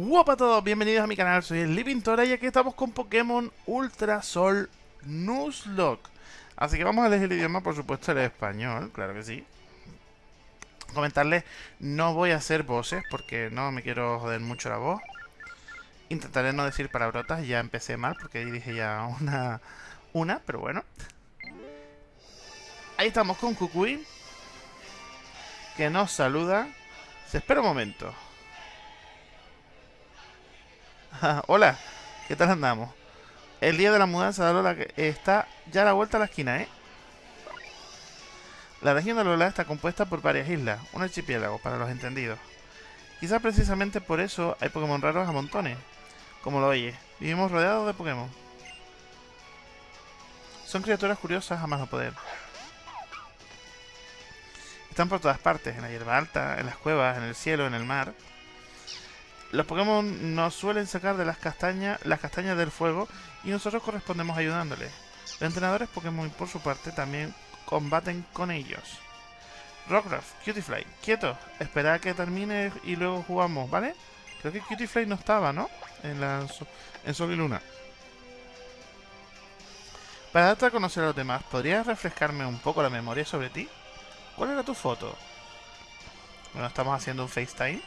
Guapa a todos, bienvenidos a mi canal, soy el Pintora y aquí estamos con Pokémon Ultra Sol Nuzlocke. Así que vamos a elegir el idioma, por supuesto, el español, claro que sí. Comentarles, no voy a hacer voces porque no me quiero joder mucho la voz. Intentaré no decir palabrotas, ya empecé mal porque ahí dije ya una, una, pero bueno. Ahí estamos con Kukui, que nos saluda. Se espera un momento. Hola, ¿qué tal andamos? El día de la mudanza de Lola está ya a la vuelta a la esquina, ¿eh? La región de Lola está compuesta por varias islas, un archipiélago para los entendidos. Quizás precisamente por eso hay Pokémon raros a montones. Como lo oyes, vivimos rodeados de Pokémon. Son criaturas curiosas a más no poder. Están por todas partes, en la hierba alta, en las cuevas, en el cielo, en el mar. Los Pokémon nos suelen sacar de las castañas, las castañas del fuego y nosotros correspondemos ayudándoles. Los entrenadores Pokémon, por su parte, también combaten con ellos. Rockruff, Cutiefly, quieto, espera a que termine y luego jugamos, ¿vale? Creo que Cutiefly no estaba, ¿no? En, la, en Sol y Luna. Para darte a conocer a los demás, ¿podrías refrescarme un poco la memoria sobre ti? ¿Cuál era tu foto? Bueno, estamos haciendo un FaceTime.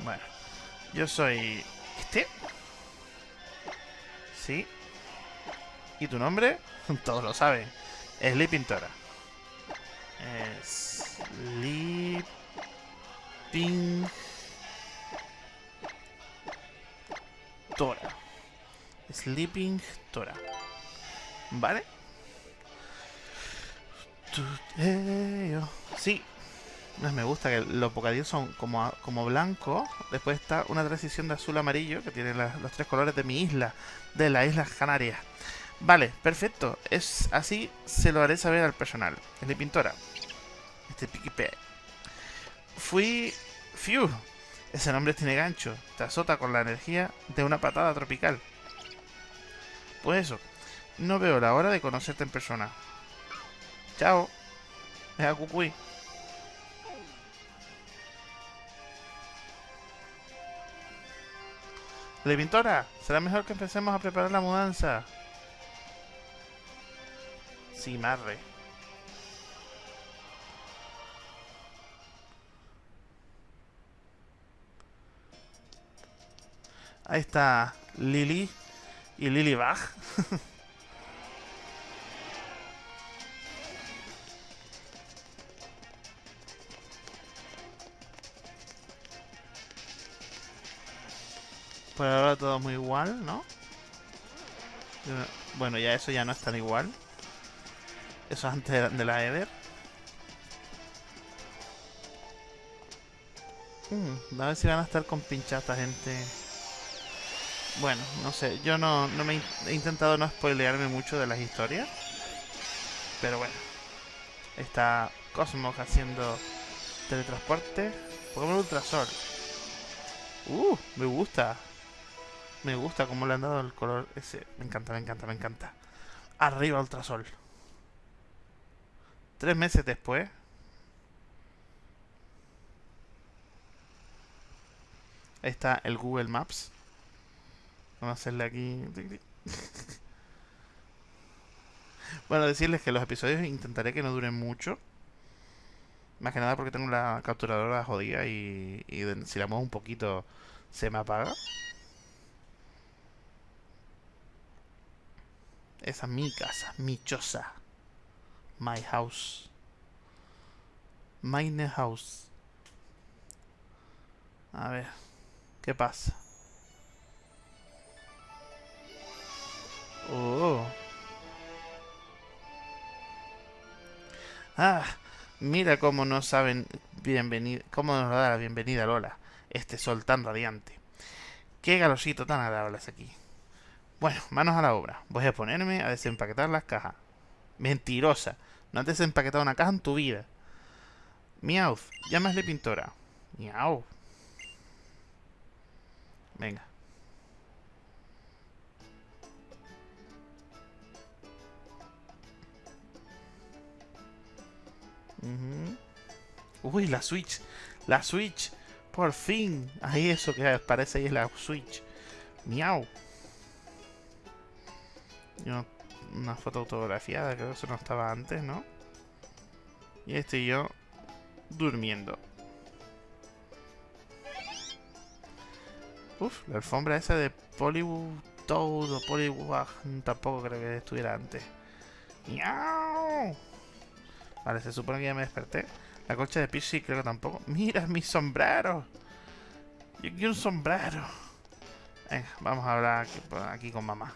Bueno, yo soy este. Sí. ¿Y tu nombre? Todos lo saben. Sleeping Pintora. Sleeping Tora. Sleeping Tora. ¿Vale? Sí, me gusta que los bocadillos son como, como blanco. Después está una transición de azul a amarillo que tiene los tres colores de mi isla, de las Islas Canarias. Vale, perfecto. Es así, se lo haré saber al personal. Es de pintora. Este piquipe. Fui... Fiu. Ese nombre tiene gancho. Te azota con la energía de una patada tropical. Pues eso. No veo la hora de conocerte en persona. Chao. Es a Cucuy. Pintora, será mejor que empecemos a preparar la mudanza. Sí, marre. Ahí está Lily y Lily Bach. Por ahora todo muy igual, ¿no? Bueno, ya eso ya no es tan igual. Eso antes de la Eder. Hmm, a ver si van a estar con pinchata, gente. Bueno, no sé. Yo no, no me he intentado no spoilearme mucho de las historias. Pero bueno. Está Cosmos haciendo teletransporte. Pokémon Ultrasol. Uh, me gusta. Me gusta cómo le han dado el color ese. Me encanta, me encanta, me encanta. Arriba Ultrasol. Tres meses después. Ahí está el Google Maps. Vamos a hacerle aquí... bueno, decirles que los episodios intentaré que no duren mucho. Más que nada porque tengo la capturadora jodida y, y si la muevo un poquito se me apaga. Esa es mi casa, mi choza. My house. Mine house. A ver, ¿qué pasa? Oh. Ah, mira cómo nos saben bienvenida, cómo nos da la bienvenida Lola, este sol tan radiante. Qué galosito tan agradable es aquí. Bueno, manos a la obra. Voy a ponerme a desempaquetar las cajas. Mentirosa. No has desempaquetado una caja en tu vida. Miau, llámasle pintora. Miau. Venga. Uy, la Switch. La Switch. Por fin. Ahí eso que parece ahí es la Switch. Miau. Una foto autografiada, creo que eso no estaba antes, ¿no? Y estoy yo durmiendo. Uf, la alfombra esa de Pollywood o Polywag tampoco creo que estuviera antes. ¡Miau! Vale, se supone que ya me desperté. La colcha de Pixie creo que tampoco. ¡Mira mi sombrero! Yo quiero un sombrero. Venga, vamos a hablar aquí con mamá.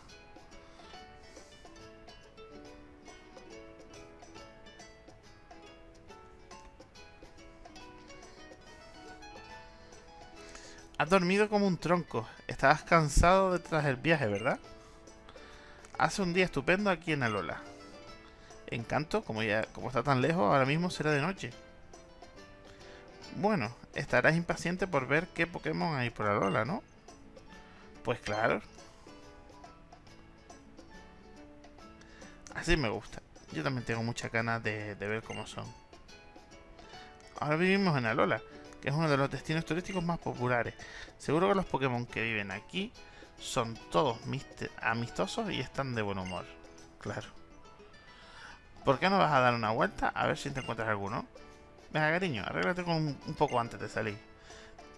Has dormido como un tronco. Estabas cansado detrás del viaje, ¿verdad? Hace un día estupendo aquí en Alola. Encanto, como ya como está tan lejos, ahora mismo será de noche. Bueno, estarás impaciente por ver qué Pokémon hay por Alola, ¿no? Pues claro. Así me gusta. Yo también tengo muchas ganas de, de ver cómo son. Ahora vivimos en Alola que es uno de los destinos turísticos más populares. Seguro que los Pokémon que viven aquí son todos amistosos y están de buen humor. Claro. ¿Por qué no vas a dar una vuelta a ver si te encuentras alguno? Venga, cariño, arréglate con un, poco antes de salir.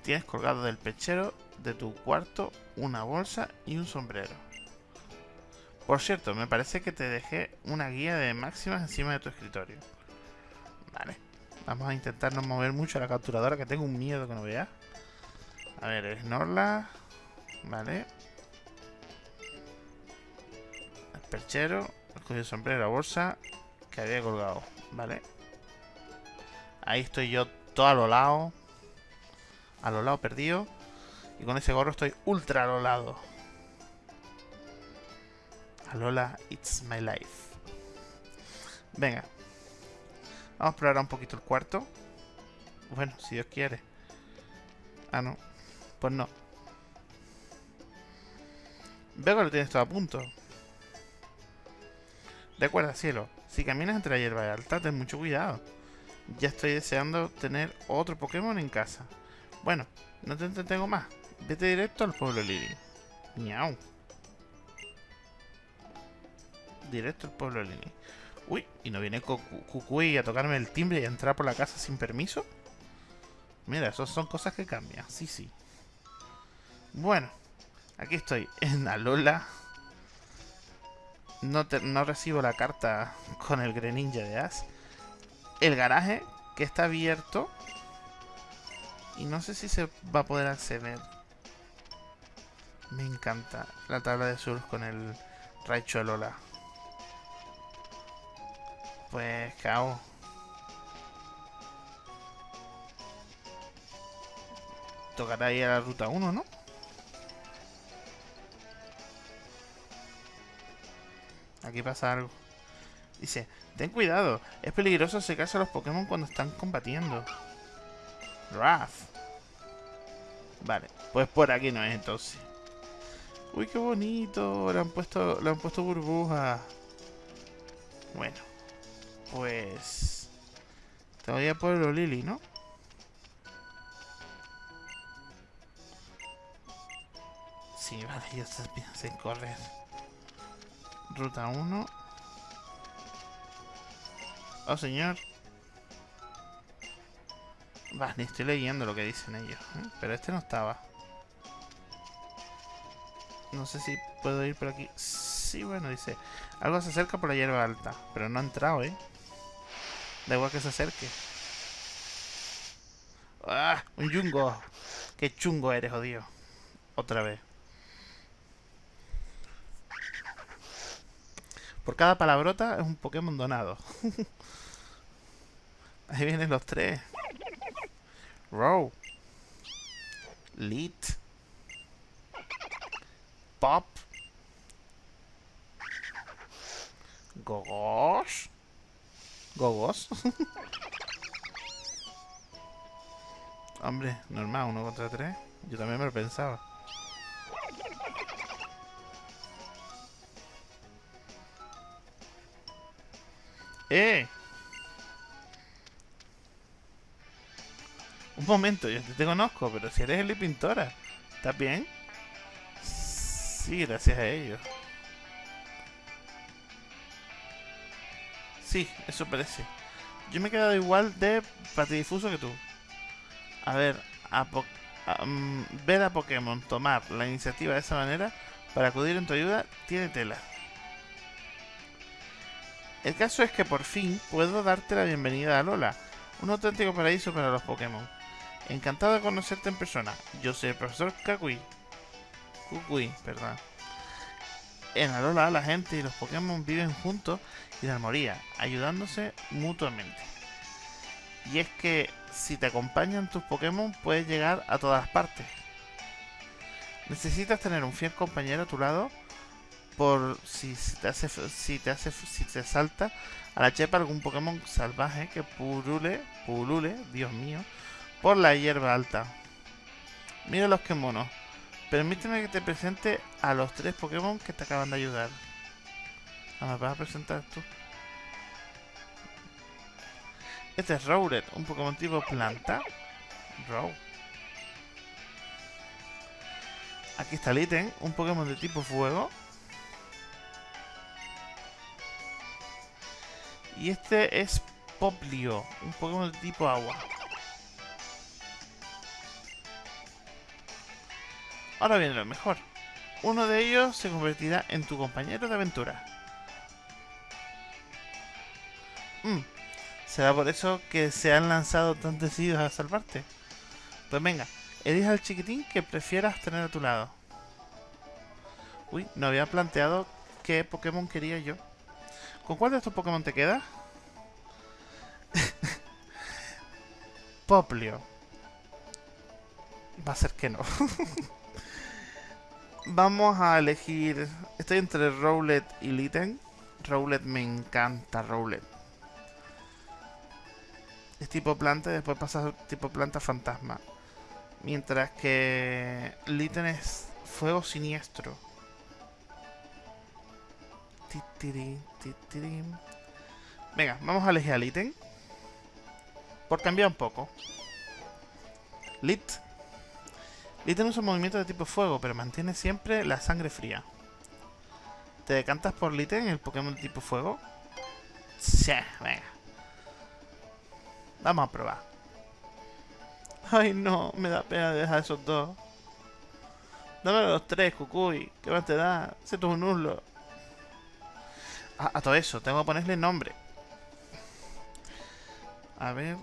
Tienes colgado del pechero de tu cuarto una bolsa y un sombrero. Por cierto, me parece que te dejé una guía de máximas encima de tu escritorio. Vale. Vamos a intentar no mover mucho la capturadora, que tengo un miedo que no vea. A ver, Snorla. Vale. El perchero. El sombrero, la bolsa. Que había colgado. Vale. Ahí estoy yo todo a lo lado. A lo lado perdido. Y con ese gorro estoy ultra a lo lado. Alola, it's my life. Venga, Vamos a explorar un poquito el cuarto. Bueno, si Dios quiere. Ah, no. Pues no. Veo que lo tienes todo a punto. Recuerda, cielo. Si caminas entre la hierba alta, ten mucho cuidado. Ya estoy deseando tener otro Pokémon en casa. Bueno, no te entretengo más. Vete directo al pueblo Lili. Miau. Directo al pueblo Lili. Uy, ¿y no viene Cucuy a tocarme el timbre y a entrar por la casa sin permiso? Mira, esas son cosas que cambian. Sí, sí. Bueno, aquí estoy en Alola. No, no recibo la carta con el Greninja de As. El garaje, que está abierto. Y no sé si se va a poder acceder. Me encanta la tabla de surf con el Raichu Alola. Pues, cago. Tocará ir a la ruta 1, ¿no? Aquí pasa algo. Dice, ten cuidado, es peligroso acercarse a los Pokémon cuando están combatiendo. Raf. Vale, pues por aquí no es entonces. Uy, qué bonito. Le han puesto, le han puesto burbujas. Bueno. Pues... Todavía Pueblo Lili, ¿no? Sí, vale, ya estás sin correr. Ruta 1. Oh, señor. Va, ni estoy leyendo lo que dicen ellos. ¿eh? Pero este no estaba. No sé si puedo ir por aquí. Sí, bueno, dice. Algo se acerca por la hierba alta. Pero no ha entrado, ¿eh? Da igual que se acerque. ¡Ah! ¡Un yungo! ¡Qué chungo eres, jodido! Otra vez. Por cada palabrota es un Pokémon donado. Ahí vienen los tres. Row. Lit. Pop. Gogos. Gogos. Hombre, normal, uno contra tres. Yo también me lo pensaba. ¡Eh! Un momento, yo te conozco, pero si eres el Pintora, ¿estás bien? Sí, gracias a ellos. Sí, eso parece. Yo me he quedado igual de patidifuso que tú. A ver, a mm, ver a Pokémon tomar la iniciativa de esa manera para acudir en tu ayuda tiene tela. El caso es que por fin puedo darte la bienvenida a Lola, un auténtico paraíso para los Pokémon. Encantado de conocerte en persona. Yo soy el profesor Kakui. Kukui, perdón. En Alola la gente y los Pokémon viven juntos y en armonía, ayudándose mutuamente. Y es que si te acompañan tus Pokémon puedes llegar a todas partes. Necesitas tener un fiel compañero a tu lado por si, te hace si te hace si te salta a la chepa algún Pokémon salvaje que pulule, pulule, Dios mío, por la hierba alta. Mira los que monos. Permíteme que te presente a los tres Pokémon que te acaban de ayudar. Ah, ¿Me vas a presentar tú? Este es Rowlet, un Pokémon tipo planta. Row. Aquí está Litten, un Pokémon de tipo fuego. Y este es Poplio, un Pokémon de tipo agua. Ahora viene lo mejor. Uno de ellos se convertirá en tu compañero de aventura. Mm, ¿Será por eso que se han lanzado tan decididos a salvarte? Pues venga, elige al chiquitín que prefieras tener a tu lado. Uy, no había planteado qué Pokémon quería yo. ¿Con cuál de estos Pokémon te queda? Poplio. Va a ser que no. Vamos a elegir... Estoy entre Rowlet y Litten. Rowlet me encanta, Rowlet es tipo planta y después pasa tipo planta fantasma. Mientras que Litten es fuego siniestro. Venga, vamos a elegir a Litten. Por cambiar un poco. Lit. Litten usa movimiento de tipo fuego, pero mantiene siempre la sangre fría. ¿Te decantas por Litten, el Pokémon de tipo fuego? Sí, venga. Vamos a probar. Ay, no, me da pena dejar esos dos. Dame los tres, Cucuy. ¿Qué más te da? Se tú un nulo. a todo eso, tengo que ponerle nombre. A ver.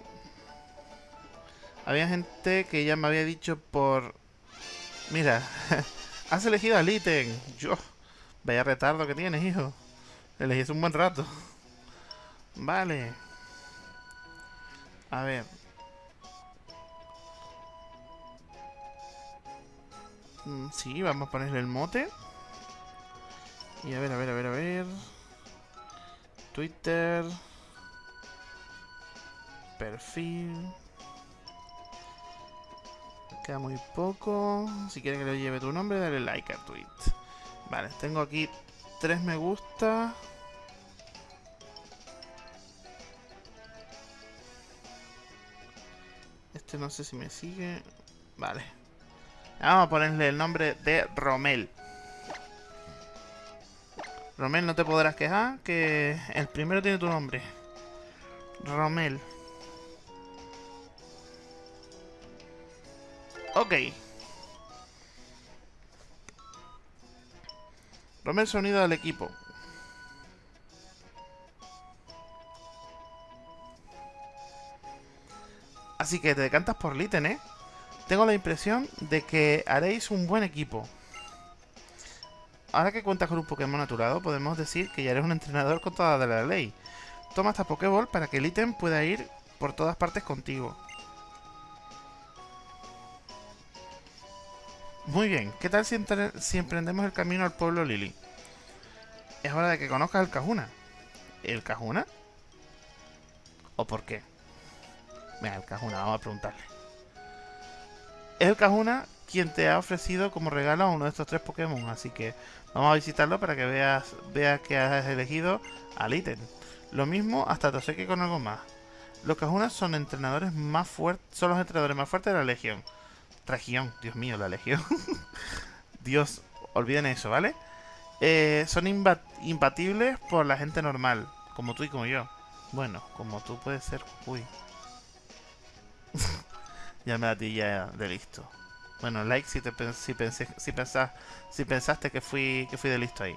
Había gente que ya me había dicho por... Mira, has elegido a Litten. Yo... Vaya retardo que tienes, hijo. Elegí un buen rato. Vale. A ver. Mm, sí, vamos a ponerle el mote. Y a ver, a ver, a ver, a ver. Twitter. Perfil. Queda muy poco. Si quieres que le lleve tu nombre, dale like al tweet. Vale, tengo aquí tres me gusta. Este no sé si me sigue. Vale. Vamos a ponerle el nombre de Romel. Romel, no te podrás quejar que el primero tiene tu nombre. Romel. Ok. Romel se ha unido al equipo. Así que te decantas por Litten, ¿eh? Tengo la impresión de que haréis un buen equipo. Ahora que cuentas con un Pokémon a podemos decir que ya eres un entrenador con toda la ley. Toma esta Pokéball para que el pueda ir por todas partes contigo. Muy bien, ¿qué tal si, emprendemos el camino al pueblo Lily? Es hora de que conozcas el Cajuna. ¿El Cajuna? ¿O por qué? Venga, el Cajuna, vamos a preguntarle. Es el Cajuna quien te ha ofrecido como regalo uno de estos tres Pokémon, así que vamos a visitarlo para que veas, que has elegido al ítem. Lo mismo hasta te con algo más. Los Kahunas son entrenadores más fuertes. Son los entrenadores más fuertes de la Legión. Región, Dios mío, la Legión. Dios, olviden eso, ¿vale? Eh, son imbatibles por la gente normal, como tú y como yo. Bueno, como tú puedes ser. Uy. ya me da ti ya de listo. Bueno, like si te si pensé, si pensás, si pensaste que fui que fui de listo ahí.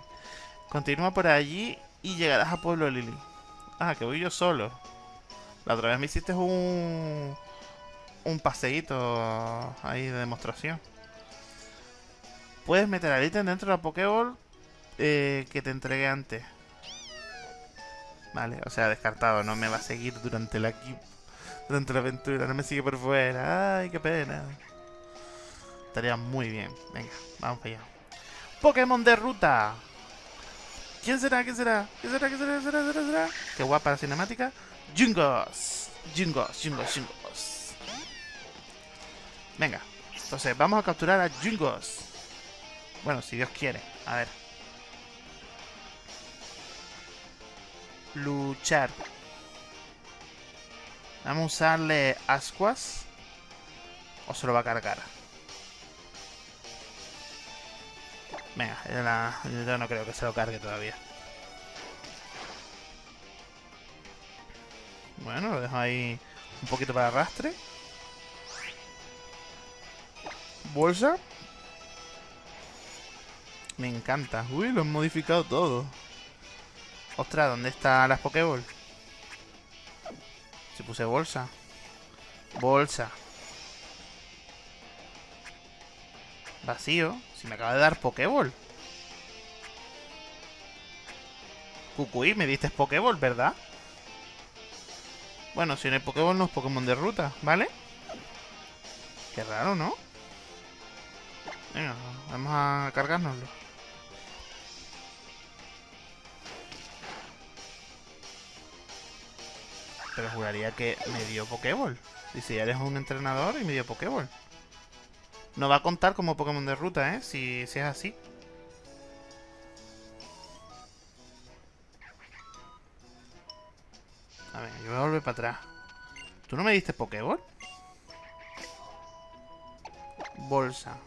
Continúa por allí y llegarás a Pueblo Lili. Ah, que voy yo solo. La otra vez me hiciste un un paseíto ahí de demostración. Puedes meter al ítem dentro de la Pokéball eh, que te entregué antes. Vale, o sea, descartado. No me va a seguir durante la, durante la aventura. No me sigue por fuera. Ay, qué pena. Estaría muy bien. Venga, vamos allá. Pokémon de ruta. ¿Quién será? ¿Quién será? ¿Quién será? ¿Quién será? ¿Quién será? ¿Quién será? Qué guapa la cinemática. Jungos. Jungos, Jungos, Jungos. Venga. Entonces, vamos a capturar a Jungos. Bueno, si Dios quiere. A ver. Luchar. Vamos a usarle ascuas. O se lo va a cargar. Venga, yo no creo que se lo cargue todavía. Bueno, lo dejo ahí un poquito para arrastre. Bolsa. Me encanta. Uy, lo han modificado todo. Ostras, ¿dónde están las Pokéball? Si puse bolsa. Bolsa. Vacío. Si me acaba de dar Pokéball. Cucuy, me diste Pokéball, ¿verdad? Bueno, si no hay Pokéball no es Pokémon de ruta, ¿vale? Qué raro, ¿no? Venga, vamos a cargárnoslo. Pero juraría que me dio Pokéball. Dice, ya eres un entrenador y me dio Pokéball. No va a contar como Pokémon de ruta, ¿eh? Si, si es así. A ver, yo voy a volver para atrás. ¿Tú no me diste Pokéball? Bolsa.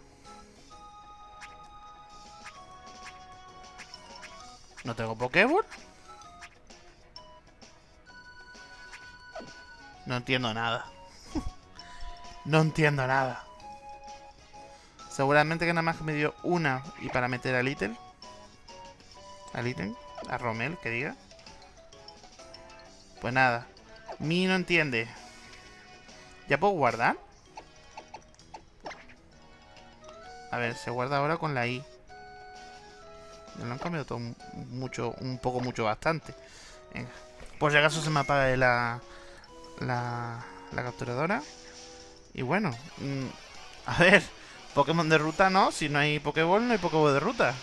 ¿No tengo Pokéball? No entiendo nada. no entiendo nada. Seguramente que nada más me dio una y para meter a Little. A Little. A Romel, que diga. Pues nada. Mi no entiende. ¿Ya puedo guardar? A ver, se guarda ahora con la I. Me lo han cambiado todo mucho, un poco, mucho, bastante. Venga. Por si acaso se me apaga la, la, la capturadora. Y bueno, mm, a ver, Pokémon de ruta no, si no hay Pokéball no hay Pokéball de ruta.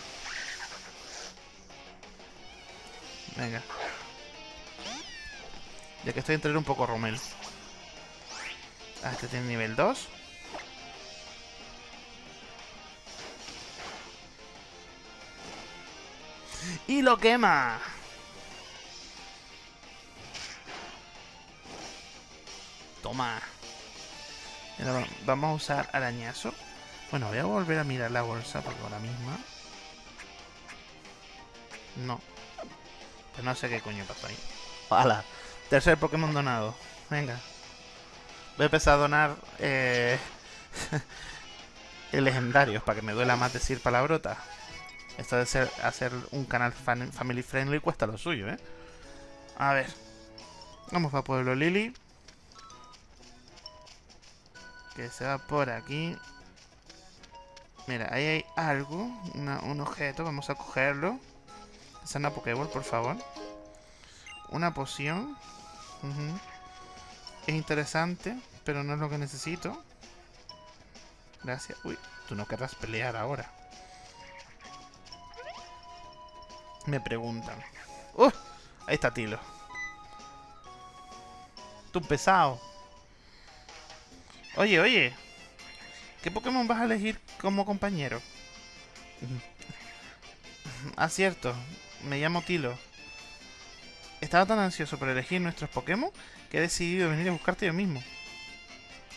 Venga. Ya que estoy entre un poco Romel. Ah, este tiene nivel 2. Y lo quema. Toma. vamos a usar arañazo. Bueno, voy a volver a mirar la bolsa porque ahora misma... No. Pues no sé qué coño pasó ahí. ¡Hala! Tercer Pokémon donado. Venga. Voy a empezar a donar... Eh... legendarios para que me duela más decir palabrota. Esto de ser, hacer un canal family friendly cuesta lo suyo, ¿eh? A ver. Vamos a Pueblo Lily. Que se va por aquí. Mira, ahí hay algo, un objeto, vamos a cogerlo. Es una Pokéball, por favor. Una poción. Es interesante, pero no es lo que necesito. Gracias. Uy, tú no querrás pelear ahora. Me preguntan. ¡Uh! Ahí está Tilo. Tú pesado. Oye, oye. ¿Qué Pokémon vas a elegir como compañero? ah, cierto. Me llamo Tilo. Estaba tan ansioso por elegir nuestros Pokémon que he decidido venir a buscarte yo mismo.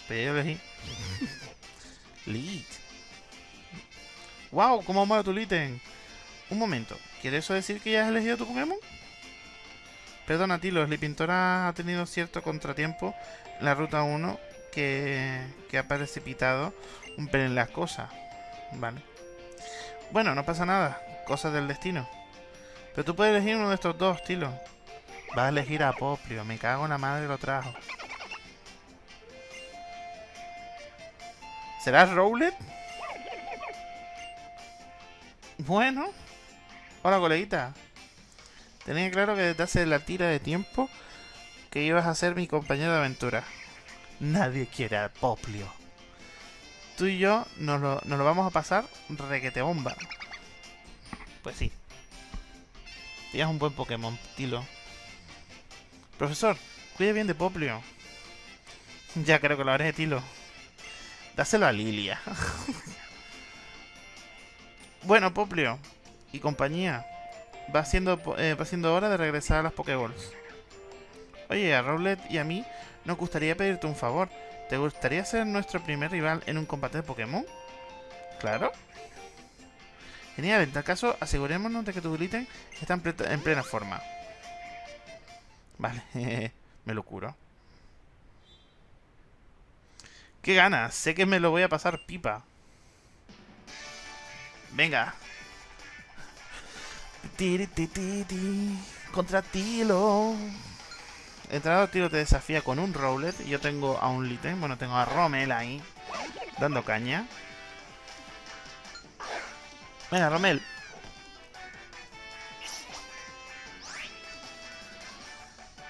Pero yo elegí. Lit. ¡Wow! ¿Cómo mola tu Litten? Un momento. ¿Quiere eso decir que ya has elegido tu Pokémon? Perdona, Tilo. Pintora ha tenido cierto contratiempo en la ruta 1 que, que ha precipitado un pelín las cosas. Vale. Bueno, no pasa nada. Cosas del destino. Pero tú puedes elegir uno de estos dos, Tilo. Vas a elegir a Poplio. Me cago en la madre lo trajo. ¿Será Rowlet? Bueno. Hola, coleguita. Tenía claro que desde hace la tira de tiempo que ibas a ser mi compañero de aventura. Nadie quiere a Poplio. Tú y yo nos lo, nos lo vamos a pasar requete bomba. Pues sí. Tienes un buen Pokémon, Tilo. Profesor, cuide bien de Poplio. Ya creo que lo haré, Tilo. Dáselo a Lilia. bueno, Poplio y compañía. Va siendo, eh, va siendo hora de regresar a las Pokéballs. Oye, a Rowlet y a mí nos gustaría pedirte un favor. ¿Te gustaría ser nuestro primer rival en un combate de Pokémon? Claro. Genial, en tal caso, asegurémonos de que tu Glitten está en, plena forma. Vale, me lo curo. ¡Qué ganas! Sé que me lo voy a pasar pipa. Venga. Contra Tilo. Entrado Tilo te desafía con un Rowlet. Y yo tengo a un Litten. Bueno, tengo a Romel ahí. Dando caña. Venga, Romel.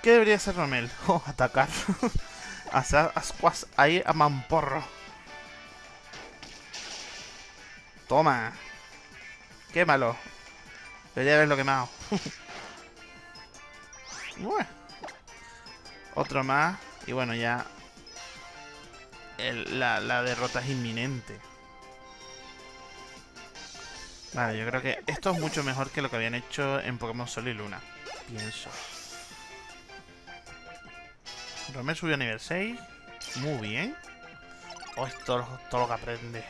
¿Qué debería ser Romel? Oh, atacar. Hacer ascuas ahí a mamporro. Toma. Quémalo. Debería haberlo quemado. Otro más. Y bueno, ya... la, derrota es inminente. Vale, yo creo que esto es mucho mejor que lo que habían hecho en Pokémon Sol y Luna. Pienso. Romel subió a nivel 6. Muy bien. Oh, es todo, lo que aprende.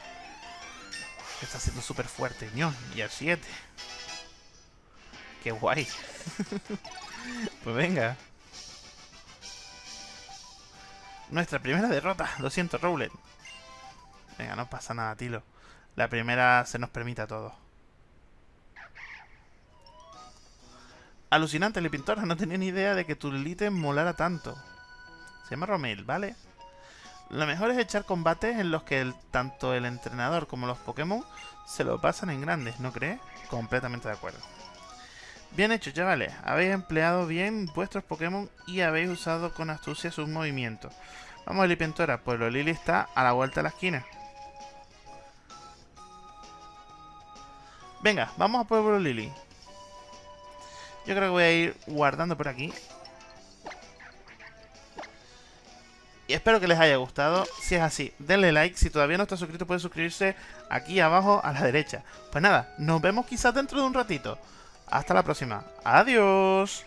Está siendo súper fuerte. Y al 7. Qué guay. pues venga. Nuestra primera derrota. Lo siento, Rowlet. Venga, no pasa nada, Tilo. La primera se nos permite a todos. Alucinante, el pintor. No tenía ni idea de que tu Lite molara tanto. Se llama Romel, ¿vale? Lo mejor es echar combates en los que tanto el entrenador como los Pokémon se lo pasan en grandes, ¿no crees? Completamente de acuerdo. Bien hecho, chavales. Habéis empleado bien vuestros Pokémon y habéis usado con astucia sus movimientos. Vamos, Lipientora, pues lo Lili está a la vuelta de la esquina. Venga, vamos a Pueblo Lili. Yo creo que voy a ir guardando por aquí. Y espero que les haya gustado. Si es así, denle like. Si todavía no está suscrito, puede suscribirse aquí abajo a la derecha. Pues nada, nos vemos quizás dentro de un ratito. Hasta la próxima. Adiós.